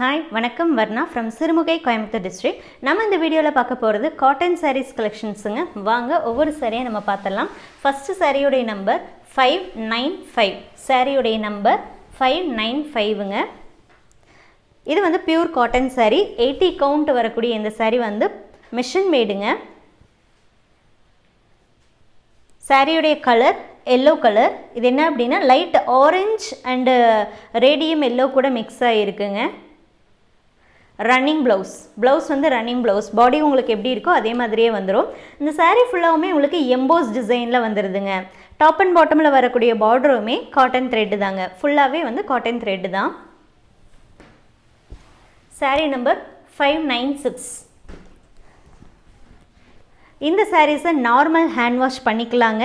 Hi வணக்கம். Varna from Sirumugai Coimbatore district நம்ம இந்த வீடியோவில் பார்க்க போகிறது காட்டன் சாரீஸ் கலெக்ஷன்ஸுங்க வாங்க ஒவ்வொரு சாரியை நம்ம பார்த்துடலாம். ஃபஸ்ட்டு சாரியுடைய நம்பர் ஃபைவ் நைன் ஃபைவ் சாரியுடைய நம்பர் ஃபைவ் நைன் ஃபைவுங்க இது வந்து pure cotton saree. Eighty count வரக்கூடிய இந்த saree வந்து மிஷின் மேடுங்க சாரியுடைய கலர் எல்லோ கலர் இது என்ன அப்படின்னா light orange and radium yellow கூட மிக்ஸ் ஆகிருக்குங்க ரன்னிங் ப்ளவுஸ் ப்ளவுஸ் வந்து ரன்னிங் ப்ளவுஸ் பாடி உங்களுக்கு எப்படி இருக்கோ அதே மாதிரியே வந்துடும் இந்த சாரீ ஃபுல்லாகவுமே உங்களுக்கு எம்போஸ் டிசைனில் வந்துடுதுங்க டாப் அண்ட் பாட்டமில் வரக்கூடிய பார்டருமே காட்டன் த்ரெட்டு தாங்க. ஃபுல்லாகவே வந்து காட்டன் த்ரெட்டு தான். Saree number five nine six இந்த சாரீஸை நார்மல் ஹேண்ட் வாஷ் பண்ணிக்கலாங்க.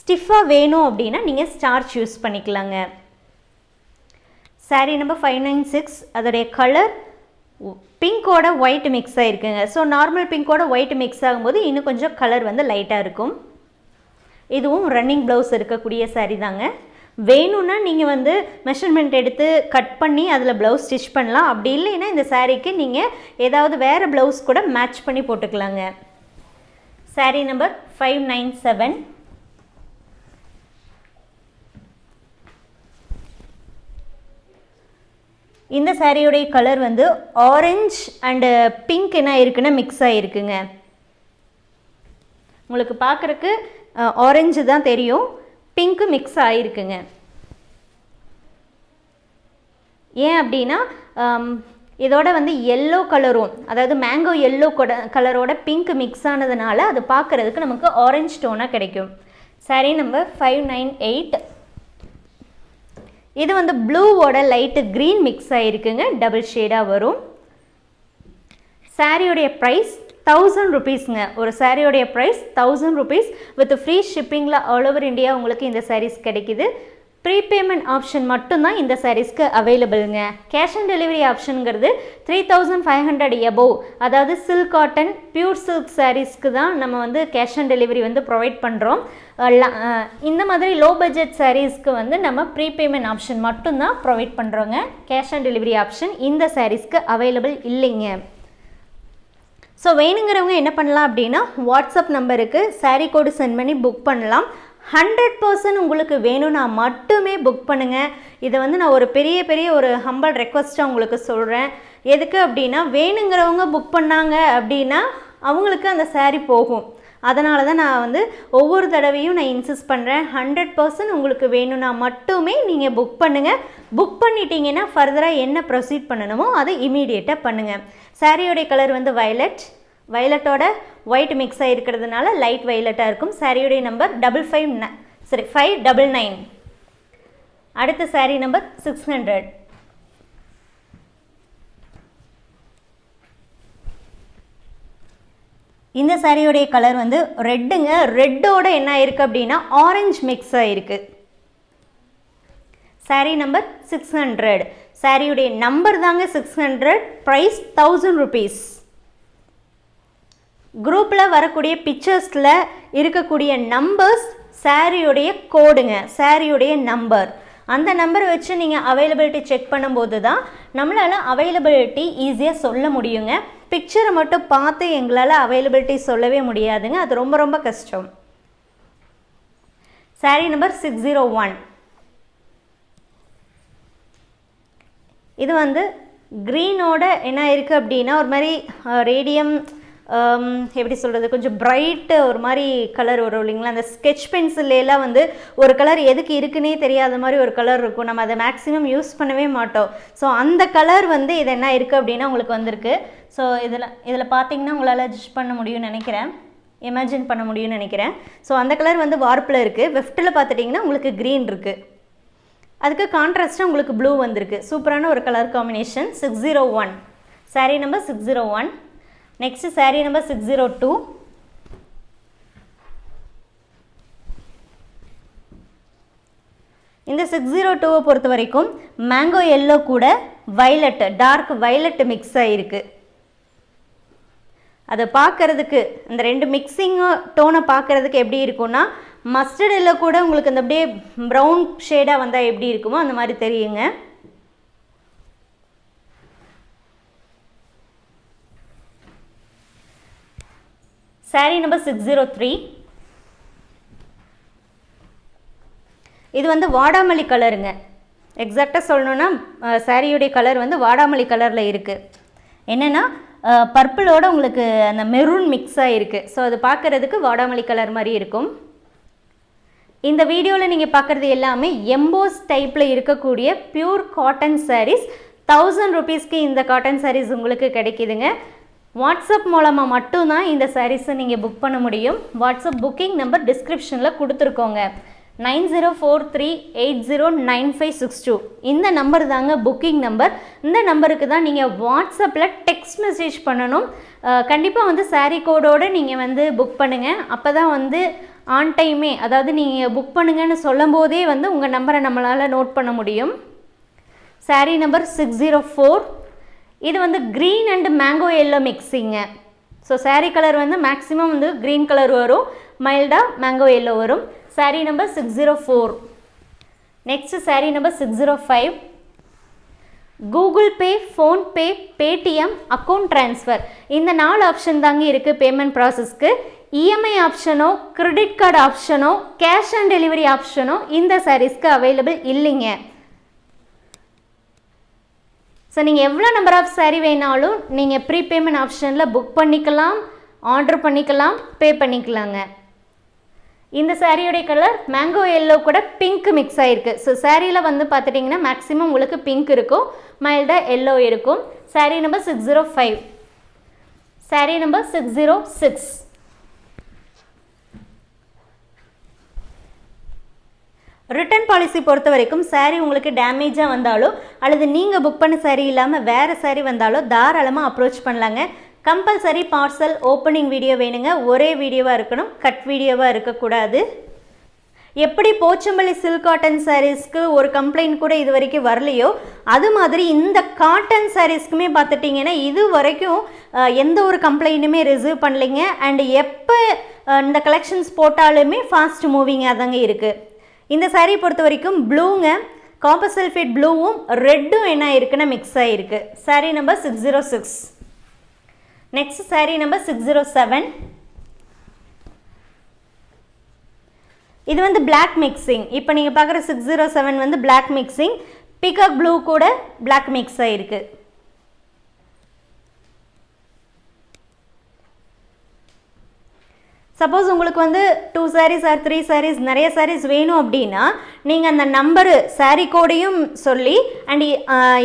ஸ்டிஃபாக வேணும் அப்படின்னா நீங்கள் ஸ்டார்ச் யூஸ் பண்ணிக்கலாங்க. Saree number five nine six அதோடைய கலர் பிங்கோட ஒயிட் மிக்ஸ் ஆகிருக்குங்க ஸோ நார்மல் பிங்கோட ஒயிட் மிக்ஸ் ஆகும்போது இன்னும் கொஞ்சம் கலர் வந்து லைட்டாக இருக்கும். இதுவும் ரன்னிங் ப்ளவுஸ் இருக்கக்கூடிய சாரீ தாங்க. வேணும்னா நீங்கள் வந்து மெஷர்மெண்ட் எடுத்து கட் பண்ணி அதில் ப்ளவுஸ் ஸ்டிச் பண்ணலாம். அப்படி இல்லைன்னா இந்த சாரீக்கு நீங்கள் ஏதாவது வேறு ப்ளவுஸ் கூட மேட்ச் பண்ணி போட்டுக்கலாங்க. Saree number five nine seven இந்த சாரியுடைய கலர் வந்து ஆரஞ்ச் அண்டு பிங்க் என்ன இருக்குன்னா மிக்ஸ் ஆகிருக்குங்க உங்களுக்கு பார்க்குறக்கு ஆரஞ்சு தான் தெரியும். பிங்க்கு மிக்ஸ் ஆகிருக்குங்க ஏன் அப்படின்னா இதோட வந்து எல்லோ கலரும் அதாவது மேங்கோ எல்லோ கலரோட பிங்க் மிக்ஸ் ஆனதுனால அது பார்க்குறதுக்கு நமக்கு ஆரஞ்ச் டோனாக கிடைக்கும். Saree number five nine eight இது வந்து ப்ளூவோட லைட்டு க்ரீன் மிக்ஸ் ஆகிருக்குங்க டபுள் ஷேடாக வரும். சாரியோடைய ப்ரைஸ் தௌசண்ட் ருபீஸ்ங்க ஒரு சாரியோடைய price thousand rupees with free ஷிப்பிங்கில் all over India உங்களுக்கு இந்த சாரீஸ் கிடைக்குது. ப்ரீபேமெண்ட் ஆப்ஷன் மட்டும்தான் இந்த சாரீஸ்க்கு அவைலபிளுங்க cash on delivery ஆப்ஷனுங்கிறது three thousand five hundred above அதாவது சில்க் காட்டன் பியூர் சில்க் சாரீஸ்க்கு தான் நம்ம வந்து கேஷ் ஆன் டெலிவரி வந்து ப்ரொவைட் பண்ணுறோம் இந்த மாதிரி லோ பட்ஜெட் சாரீஸ்க்கு வந்து நம்ம ப்ரீபேமெண்ட் ஆப்ஷன் மட்டும்தான் ப்ரொவைட் பண்ணுறோங்க கேஷ் ஆன் டெலிவரி ஆப்ஷன் இந்த சாரீஸ்க்கு அவைலபிள் இல்லைங்க. ஸோ வேணுங்கிறவங்க என்ன பண்ணலாம் அப்படின்னா வாட்ஸ்அப் நம்பருக்கு சாரீ கோடு சென்ட் பண்ணி புக் பண்ணலாம். ஹண்ட்ரட் பர்சன்ட் உங்களுக்கு வேணும்னா மட்டுமே புக் பண்ணுங்கள் இதை வந்து நான் ஒரு பெரிய பெரிய ஒரு ஹம்பல் ரெக்வஸ்ட்டாக உங்களுக்கு சொல்கிறேன் எதுக்கு அப்படின்னா வேணுங்கிறவங்க புக் பண்ணாங்க அப்படின்னா அவங்களுக்கு அந்த சாரீ போகும். அதனால தான் நான் வந்து ஒவ்வொரு தடவையும் நான் இன்சிஸ்ட் பண்ணுறேன் ஹண்ட்ரட் பர்சன்ட் உங்களுக்கு வேணும்னா மட்டுமே நீங்கள் புக் பண்ணுங்கள் புக் பண்ணிட்டீங்கன்னா ஃபர்தராக என்ன ப்ரொசீட் பண்ணணுமோ அதை இமீடியட்டாக பண்ணுங்கள் சாரியோடைய கலர் வந்து வயலட் வயலட்டோட ஒயிட் மிக்ஸ் ஆகிருக்கிறதுனால லைட் வயலட்டாக இருக்கும். சாரியுடைய நம்பர் டபுள் ஃபைவ் சரி ஃபைவ் டபுள் நைன் அடுத்த சாரீ நம்பர் சிக்ஸ் ஹண்ட்ரட் இந்த சாரியோடைய கலர் வந்து ரெட்டுங்க ரெட்டோட என்ன ஆயிருக்கு அப்படின்னா ஆரஞ்சு மிக்ஸ் ஆயிருக்கு சாரீ நம்பர் சிக்ஸ் ஹண்ட்ரட் சாரியுடைய நம்பர் தாங்க six hundred price thousand rupees குரூப்பில் வரக்கூடிய பிக்சர்ஸில் இருக்கக்கூடிய நம்பர்ஸ் சாரியுடைய கோடுங்க சாரியுடைய நம்பர் அந்த நம்பரை வச்சு நீங்கள் அவைலபிலிட்டி செக் பண்ணும்போது தான் நம்மளால் அவைலபிலிட்டி ஈஸியாக சொல்ல முடியுங்க. பிக்சரை மட்டும் பார்த்து எங்களால் அவைலபிலிட்டி சொல்லவே முடியாதுங்க. அது ரொம்ப ரொம்ப கஷ்டம். Saree number six zero one இது வந்து க்ரீனோட என்ன இருக்குது அப்படின்னா ஒரு மாதிரி ரேடியம் Um, எப்படி சொல்கிறது கொஞ்சம் ப்ரைட்டு ஒரு மாதிரி கலர் வரும் இல்லைங்களா? அந்த ஸ்கெச் பென்சில்லாம் வந்து ஒரு கலர் எதுக்கு இருக்குன்னே தெரியாத மாதிரி ஒரு கலர் இருக்கும். நம்ம அதை மேக்ஸிமம் யூஸ் பண்ணவே மாட்டோம். ஸோ அந்த கலர் வந்து இது என்ன இருக்குது அப்படின்னா உங்களுக்கு வந்திருக்கு. ஸோ இதில் இதில் பார்த்தீங்கன்னா உங்களால் ஜட்ஜ் பண்ண முடியும்னு நினைக்கிறேன். இமேஜின் பண்ண முடியும்னு நினைக்கிறேன். ஸோ அந்த கலர் வந்து வார்ப்பில் இருக்குது வெஃப்ட்டில் பார்த்துட்டிங்கன்னா உங்களுக்கு க்ரீன் இருக்குது அதுக்கு கான்ட்ராஸ்ட்டாக உங்களுக்கு ப்ளூ வந்திருக்கு. சூப்பரான ஒரு colour combination six zero one saree number six zero one next saree number six zero two இந்த சிக்ஸ் ஜீரோ டூவை பொறுத்த வரைக்கும் மேங்கோ எல்லோ கூட வைலட் டார்க் வைலட் மிக்ஸ் ஆகிருக்கு அதை பார்க்கறதுக்கு இந்த ரெண்டு மிக்சிங் டோனை பார்க்கறதுக்கு எப்படி இருக்கும்னா மஸ்டர்ட் எல்லோ கூட உங்களுக்கு அந்த அப்படியே ப்ரௌன் ஷேடாக வந்தால் எப்படி இருக்குமோ அந்த மாதிரி தெரியுங்க. Saree number six zero three இது வந்து வாடாமல்லி கலருங்க. எக்ஸாக்டாக சொல்லணுன்னா சாரியுடைய கலர் வந்து வாடாமல்லி கலரில் இருக்குது என்னென்னா பர்பிளோட உங்களுக்கு அந்த மெரூன் மிக்ஸ் ஆகிருக்கு ஸோ அது பார்க்குறதுக்கு வாடாமல்லி கலர் மாதிரி இருக்கும். இந்த வீடியோவில் நீங்கள் பார்க்குறது எல்லாமே எம்போஸ் டைப்பில் இருக்கக்கூடிய பியூர் காட்டன் சாரீஸ் தௌசண்ட் ருபீஸ்க்கு இந்த காட்டன் சாரீஸ் உங்களுக்கு கிடைக்கிதுங்க. வாட்ஸ்அப் மூலமாக மட்டும்தான் இந்த சாரீஸை நீங்கள் புக் பண்ண முடியும். வாட்ஸ்அப் புக்கிங் நம்பர் டிஸ்கிரிப்ஷனில் கொடுத்துருக்கோங்க. Nine zero four three eight zero nine five six two. இந்த நம்பர் தாங்க புக்கிங் நம்பர் இந்த நம்பருக்கு தான் நீங்கள் வாட்ஸ்அப்பில் டெக்ஸ்ட் மெசேஜ் பண்ணணும். கண்டிப்பாக வந்து சாரீ கோடோடு நீங்கள் வந்து புக் பண்ணுங்கள் அப்போ தான் வந்து ஆன் டைமே அதாவது நீங்கள் புக் பண்ணுங்கன்னு சொல்லும் போதே வந்து உங்கள் நம்பரை நம்மளால் நோட் பண்ண முடியும். Saree number six zero four இது வந்து க்ரீன் அண்ட் மேங்கோ எல்லோ மிக்ஸிங்க ஸோ சாரீ கலர் வந்து மேக்ஸிமம் வந்து க்ரீன் கலர் வரும். மைல்டாக மேங்கோ எல்லோ வரும். Saree number six zero four next saree number six zero five Google Pay PhonePe Paytm account transfer இந்த நாலு ஆப்ஷன் தாங்க இருக்குது பேமெண்ட் ப்ராசஸ்க்கு இஎம்ஐ ஆப்ஷனோ கிரெடிட் கார்டு ஆப்ஷனோ கேஷ் ஆன் டெலிவரி ஆப்ஷனோ இந்த சாரீஸ்க்கு அவைலபிள் இல்லைங்க. ஸோ நீங்கள் எவ்வளோ நம்பர் ஆஃப் சாரீ வேணாலும் நீங்கள் ப்ரீபேமெண்ட் ஆப்ஷனில் புக் பண்ணிக்கலாம் ஆர்டர் பண்ணிக்கலாம் பே பண்ணிக்கலாங்க. இந்த சாரியோடைய கலர் மேங்கோ எல்லோ கூட பிங்க் மிக்ஸ் ஆகிருக்கு ஸோ சாரியில் வந்து பார்த்துட்டிங்கன்னா மேக்ஸிமம் உங்களுக்கு பிங்க் இருக்கும் மைல்டாக எல்லோ இருக்கும். Saree number six zero five saree number six zero six return policy பொறுத்த வரைக்கும் சாரீ உங்களுக்கு டேமேஜாக வந்தாலோ அல்லது நீங்கள் புக் பண்ண சாரீ இல்லாமல் வேறு சாரீ வந்தாலோ தாராளமாக அப்ரோச் பண்ணலாங்க. கம்பல்சரி பார்சல் ஓப்பனிங் வீடியோ வேணுங்க. ஒரே வீடியோவாக இருக்கணும். கட் வீடியோவாக இருக்கக்கூடாது. எப்படி போச்சம்பள்ளி சில்க் காட்டன் சாரீஸ்க்கு ஒரு கம்ப்ளைண்ட் கூட இது வரைக்கும் வரலையோ அது மாதிரி இந்த காட்டன் சாரீஸ்க்குமே பார்த்துட்டிங்கன்னா இது வரைக்கும் எந்த ஒரு கம்ப்ளைண்ட்டுமே ரிசீவ் பண்ணலைங்க. அண்ட் எப்போ இந்த கலெக்ஷன்ஸ் போட்டாலுமே ஃபாஸ்ட் மூவிங்காக தாங்க இருக்குது இந்த சாரீ பொறுத்த வரைக்கும் ப்ளூங்க காப்பர் சல்ஃபேட் ப்ளூவும் ரெட்டும் என்ன இருக்குன்னா மிக்ஸ் ஆகிருக்கு saree number six zero six next saree number six zero seven இது வந்து பிளாக் மிக்சிங் இப்போ நீங்கள் பார்க்குற சிக்ஸ் ஜீரோ செவன் வந்து பிளாக் மிக்சிங் பிகாக் ப்ளூ கூட பிளாக் மிக்ஸ் ஆகிருக்கு சப்போஸ் உங்களுக்கு வந்து two sarees or three sarees நிறைய சாரீஸ் வேணும் அப்படின்னா நீங்கள் அந்த நம்பரு சாரீ கோடையும் சொல்லி அண்ட்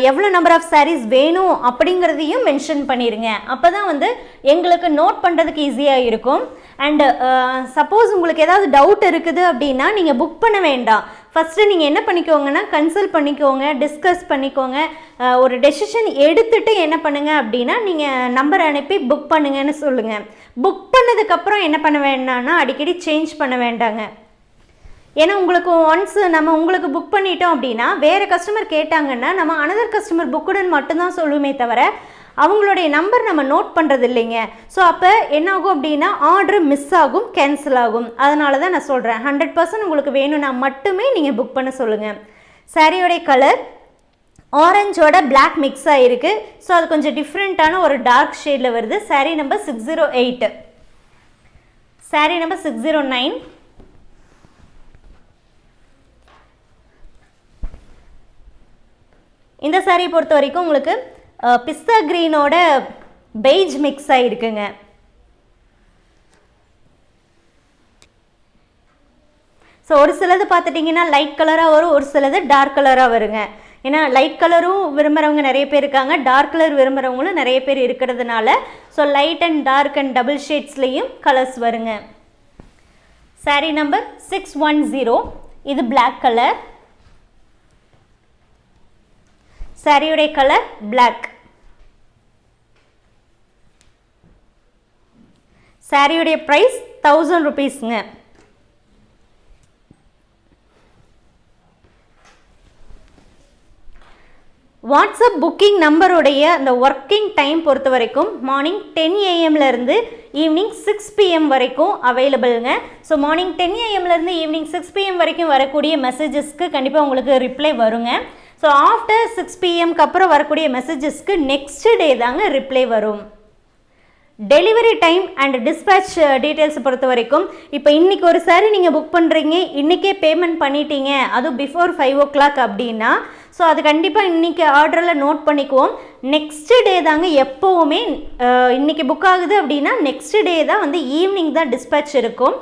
எவ்வளோ நம்பர் ஆஃப் சாரீஸ் வேணும் அப்படிங்கிறதையும் மென்ஷன் பண்ணிடுங்க அப்போ தான் வந்து எங்களுக்கு நோட் பண்ணுறதுக்கு ஈஸியாக இருக்கும். அண்டு சப்போஸ் உங்களுக்கு ஏதாவது டவுட் இருக்குது அப்படின்னா நீங்கள் புக் பண்ண வேண்டாம். ஃபஸ்ட்டு நீங்கள் என்ன பண்ணிக்கோங்கன்னா கன்சல்ட் பண்ணிக்கோங்க டிஸ்கஸ் பண்ணிக்கோங்க. ஒரு டெசிஷன் எடுத்துட்டு என்ன பண்ணுங்கள் அப்படின்னா நீங்கள் நம்பர் அனுப்பி புக் பண்ணுங்கன்னு சொல்லுங்கள் புக் பண்ணதுக்கப்புறம் என்ன பண்ண வேண்டாம்னா அடிக்கடி சேஞ்ச் பண்ண வேண்டாங்க. ஏன்னா உங்களுக்கு ஒன்ஸ் நம்ம உங்களுக்கு புக் பண்ணிட்டோம் அப்படின்னா வேறு கஸ்டமர் கேட்டாங்கன்னா நம்ம அனதர் கஸ்டமர் புக்குடன் மட்டும்தான் சொல்லுமே தவிர அவங்களுடைய நம்பர் நம்ம நோட் பண்ணுறது இல்லைங்க ஸோ அப்போ என்னாகும் அப்படின்னா ஆர்டர் மிஸ் ஆகும் கேன்சல் ஆகும். அதனால தான் நான் சொல்கிறேன் ஹண்ட்ரட் பர்சன்ட் உங்களுக்கு வேணும்னா மட்டுமே நீங்கள் புக் பண்ண சொல்லுங்கள் சாரியோடைய கலர் ஆரஞ்சோட பிளாக் மிக்ஸ் ஆகிருக்கு ஸோ அது கொஞ்சம் டிஃப்ரெண்ட்டான ஒரு டார்க் ஷேடில் வருது. Saree number six zero eight saree number six zero nine இந்த சாரியை பொறுத்த வரைக்கும் உங்களுக்கு பிஸ்தா க்ரீனோட பெய்ஜ் மிக்ஸ் ஆகிருக்குங்க ஸோ ஒரு சிலது பார்த்துட்டிங்கன்னா லைட் கலராக வரும் ஒரு சிலது டார்க் கலராக வருங்க. ஏன்னா லைட் கலரும் விரும்புகிறவங்க நிறைய பேர் இருக்காங்க டார்க் கலர் விரும்புகிறவங்களும் நிறைய பேர் இருக்கிறதுனால so light and dark and double ஷேட்ஸ்லேயும் colours வருங்க. Saree number six one zero இது பிளாக் கலர் சாரியுடைய கலர் பிளாக் சாரியுடைய ப்ரைஸ் தௌசண்ட் ருபீஸுங்க வாட்ஸ்அப் புக்கிங் நம்பருடைய அந்த ஒர்க்கிங் டைம் பொறுத்த வரைக்கும் மார்னிங் டென் ஏஎம்லேருந்து ஈவினிங் சிக்ஸ் பிஎம் வரைக்கும் அவைலபிளுங்க ஸோ மார்னிங் டென் ஏஎம்லேருந்து ஈவினிங் சிக்ஸ் பிஎம் வரைக்கும் வரக்கூடிய மெசேஜஸ்க்கு கண்டிப்பாக உங்களுக்கு ரிப்ளை வருங்க. ஸோ ஆஃப்டர் சிக்ஸ் பிஎம்க்கு அப்புறம் வரக்கூடிய மெசேஜஸ்க்கு நெக்ஸ்ட் டே தாங்க ரிப்ளை வரும். Delivery time and dispatch details பொறுத்த வரைக்கும் இப்போ இன்றைக்கி ஒரு சாரி நீங்கள் புக் பண்ணுறீங்க இன்றைக்கே பேமெண்ட் பண்ணிட்டீங்க அதுவும் பிஃபோர் ஃபைவ் ஓ கிளாக் அப்படின்னா ஸோ அது கண்டிப்பாக இன்றைக்கி ஆர்டரில் நோட் பண்ணிக்குவோம். நெக்ஸ்ட் டே தாங்க எப்போவுமே uh, இன்றைக்கி புக் ஆகுது அப்படின்னா நெக்ஸ்ட் டே தான் வந்து ஈவினிங் தான் டிஸ்பேச் இருக்கும்.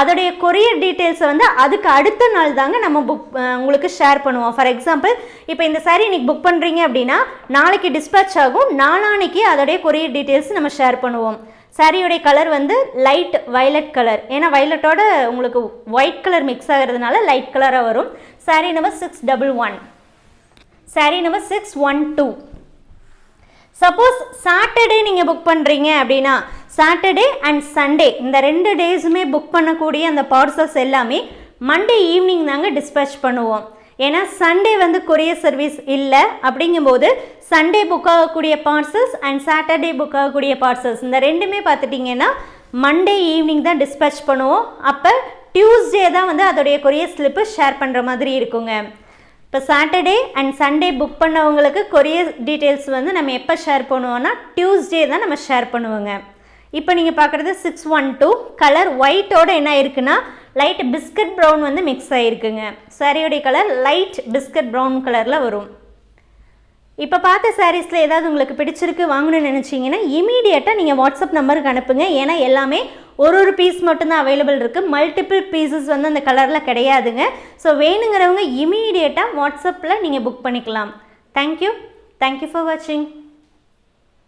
அதோடைய கொரியர் டீட்டெயில்ஸை வந்து அதுக்கு அடுத்த நாள் தாங்க நம்ம புக் உங்களுக்கு ஷேர் பண்ணுவோம். ஃபார் எக்ஸாம்பிள் இப்போ இந்த saree இன்றைக்கி புக் பண்ணுறீங்க அப்படின்னா நாளைக்கு டிஸ்பேச் ஆகும். நாளானைக்கு அதோடைய கொரியர் டீட்டெயில்ஸ் நம்ம ஷேர் பண்ணுவோம். சாரியோடைய கலர் வந்து லைட் வயலட் கலர் ஏன்னா வயலட்டோட உங்களுக்கு ஒயிட் கலர் மிக்ஸ் ஆகிறதுனால லைட் கலராக வரும். Saree number six double one saree number six one two suppose Saturday நீங்கள் புக் பண்ணுறீங்க அப்படின்னா சாட்டர்டே அண்ட் சண்டே இந்த ரெண்டு டேஸுமே புக் பண்ணக்கூடிய அந்த பார்சல்ஸ் எல்லாமே மண்டே ஈவினிங் தாங்க டிஸ்பேச் பண்ணுவோம். ஏன்னா சண்டே வந்து கொரியர் சர்வீஸ் இல்லை அப்படிங்கும்போது சண்டே புக் ஆகக்கூடிய பார்சல்ஸ் அண்ட் சாட்டர்டே புக் ஆகக்கூடிய பார்சல்ஸ் இந்த ரெண்டுமே பார்த்துட்டிங்கன்னா மண்டே ஈவினிங் தான் டிஸ்பேச் பண்ணுவோம். அப்போ டியூஸ்டே தான் வந்து அதோடைய கொரியர் ஸ்லிப்பு ஷேர் பண்ணுற மாதிரி இருக்குங்க. இப்போ சாட்டர்டே அண்ட் சண்டே புக் பண்ணவங்களுக்கு கொரியர் டீட்டெயில்ஸ் வந்து நம்ம எப்போ ஷேர் பண்ணுவோன்னா டியூஸ்டே தான் நம்ம ஷேர் பண்ணுவோங்க. இப்போ நீங்கள் பார்க்குறது சிக்ஸ் ஒன் டூ கலர் ஒயிட்டோட என்ன இருக்குன்னா லைட் பிஸ்கட் ப்ரௌன் வந்து மிக்ஸ் ஆகிருக்குங்க சாரியோடைய கலர் லைட் பிஸ்கட் ப்ரௌன் கலரில் வரும். இப்போ பார்த்த சாரீஸில் ஏதாவது உங்களுக்கு பிடிச்சிருக்கு வாங்கணும்னு நினச்சிங்கன்னா இமீடியட்டாக நீங்கள் வாட்ஸ்அப் நம்பருக்கு அனுப்புங்க. ஏன்னா எல்லாமே ஒரு ஒரு பீஸ் மட்டும்தான் அவைலபிள் இருக்குது மல்டிபிள் பீசஸ் வந்து அந்த கலரில் கிடையாதுங்க. ஸோ வேணுங்கிறவங்க இமீடியட்டாக வாட்ஸ்அப்பில் நீங்கள் புக் பண்ணிக்கலாம். தேங்க்யூ தேங்க்யூ ஃபார் வாட்சிங்